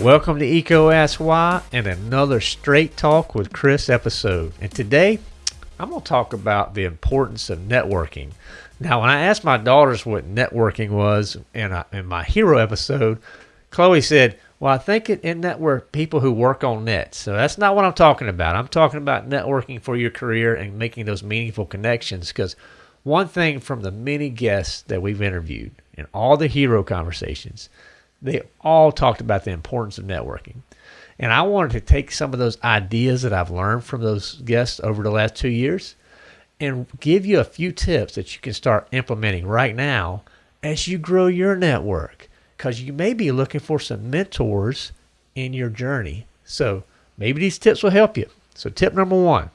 Welcome to EECO Ask Why and another Straight Talk with Chris episode. And today I'm going to talk about the importance of networking. Now, when I asked my daughters what networking was in, a, in my hero episode, Chloe said, Well, I think it in network people who work on nets. So that's not what I'm talking about. I'm talking about networking for your career and making those meaningful connections. Because one thing from the many guests that we've interviewed and all the hero conversations, they all talked about the importance of networking. And I wanted to take some of those ideas that I've learned from those guests over the last two years and give you a few tips that you can start implementing right now as you grow your network. Because you may be looking for some mentors in your journey. So maybe these tips will help you. So, tip number one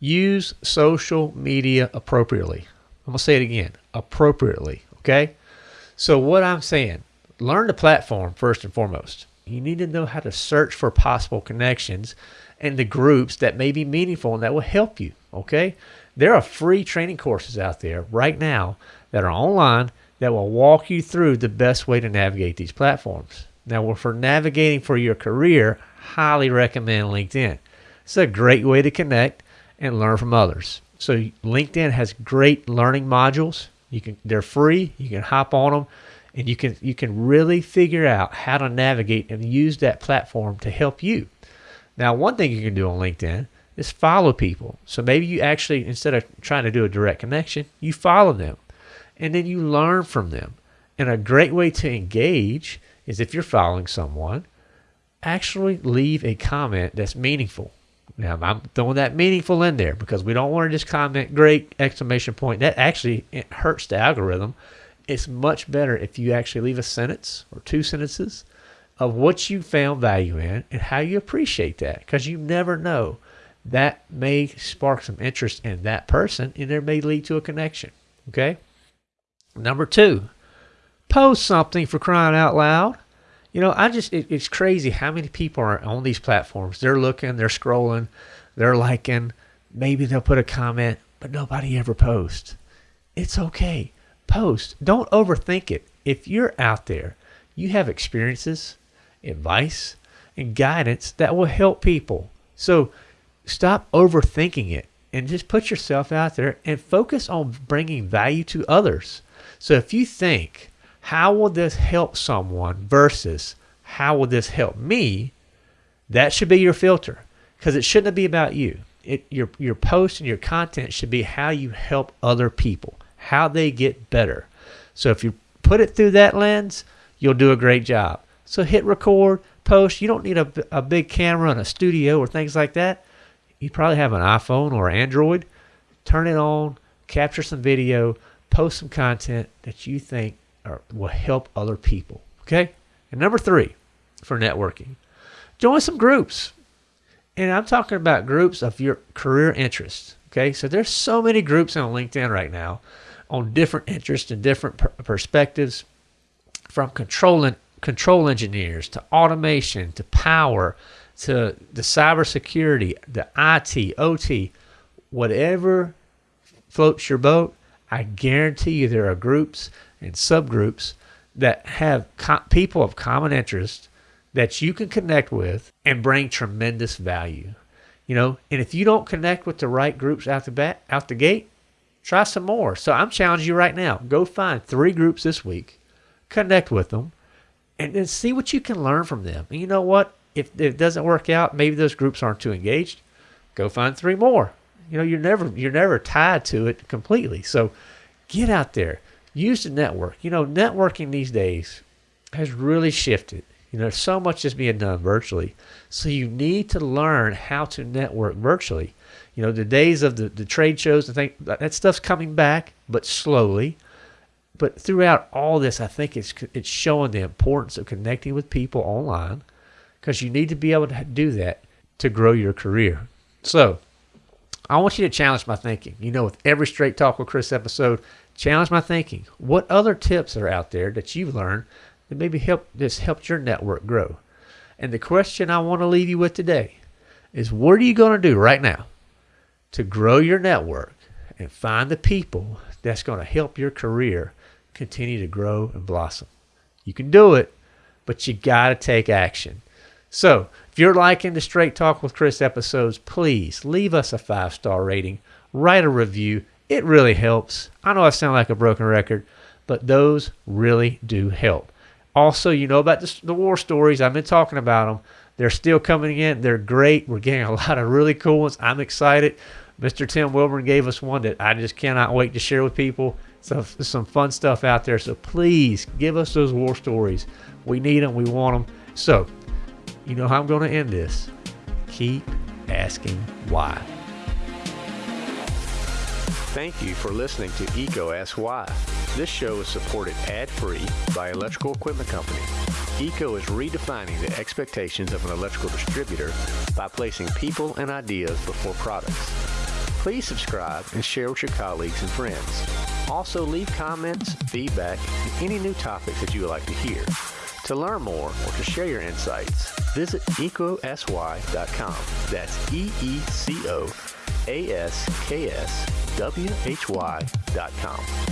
use social media appropriately. I'm going to say it again appropriately. Okay. So, what I'm saying, learn the platform first and foremost. You need to know how to search for possible connections and the groups that may be meaningful and that will help you. Okay. There are free training courses out there right now that are online that will walk you through the best way to navigate these platforms. Now, for navigating for your career, highly recommend LinkedIn. It's a great way to connect and learn from others. So LinkedIn has great learning modules. You can they're free. You can hop on them and you can you can really figure out how to navigate and use that platform to help you. Now, one thing you can do on LinkedIn is follow people. So maybe you actually instead of trying to do a direct connection, you follow them and then you learn from them. And a great way to engage is if you're following someone, actually leave a comment that's meaningful. Now, I'm throwing that meaningful in there because we don't want to just comment great exclamation point. That actually eh, hurts the algorithm. It's much better if you actually leave a sentence or two sentences of what you found value in and how you appreciate that because you never know. That may spark some interest in that person and there may lead to a connection okay? Number two post something for crying out loud you know i just it, it's crazy how many people are on these platforms they're looking they're scrolling they're liking maybe they'll put a comment but nobody ever posts it's okay post. Don't overthink it. If you're out there, you have experiences, advice, and guidance that will help people. So stop overthinking it and just put yourself out there and focus on bringing value to others. So if you think, how will this help someone versus how will this help me? That should be your filter because it shouldn't be about you. It, your, your post and your content should be how you help other people how they get better. So if you put it through that lens, you'll do a great job. So hit record, post. You don't need a, a big camera and a studio or things like that. You probably have an iPhone or Android. Turn it on, capture some video, post some content that you think will help other people. Okay? And number three for networking, join some groups. And I'm talking about groups of your career interests. Okay? So there's so many groups on LinkedIn right now on different interests and different per- perspectives from controlling control engineers to automation to power to the cybersecurity, the IT, OT, whatever floats your boat, I guarantee you there are groups and subgroups that have co- people of common interest that you can connect with and bring tremendous value. You know, and if you don't connect with the right groups out the bat, out the gate, Try some more. So I'm challenging you right now. Go find three groups this week, connect with them, and then see what you can learn from them. And you know what? If, if it doesn't work out, maybe those groups aren't too engaged. Go find three more. You know, you're never you're never tied to it completely. So get out there. Use the network. You know, networking these days has really shifted. You know, so much is being done virtually. So you need to learn how to network virtually. You know, the days of the, the trade shows and things, that stuff's coming back, but slowly. But throughout all this, I think it's it's showing the importance of connecting with people online because you need to be able to do that to grow your career. So, I want you to challenge my thinking. You know, with every Straight Talk with Chris episode, challenge my thinking. What other tips are out there that you've learned that maybe help this helped your network grow? And the question I want to leave you with today is what are you going to do right now to grow your network and find the people that's going to help your career continue to grow and blossom. You can do it, but you got to take action. So, if you're liking the Straight Talk with Chris episodes, please leave us a five star rating, write a review. It really helps. I know I sound like a broken record, but those really do help. Also, you know about the, the war stories. I've been talking about them. They're still coming in. They're great. We're getting a lot of really cool ones. I'm excited. Mr. Tim Wilburn gave us one that I just cannot wait to share with people. So some fun stuff out there. So please give us those war stories. We need them. We want them. So you know how I'm going to end this. Keep asking why. Thank you for listening to EECO Ask Why. This show is supported ad-free by Electrical Equipment Company. EECO is redefining the expectations of an electrical distributor by placing people and ideas before products. Please subscribe and share with your colleagues and friends. Also leave comments, feedback, and any new topics that you would like to hear. To learn more or to share your insights, visit eecoaskswhy.com. That's E-E-C-O A-S-K-S W-H-Y.com.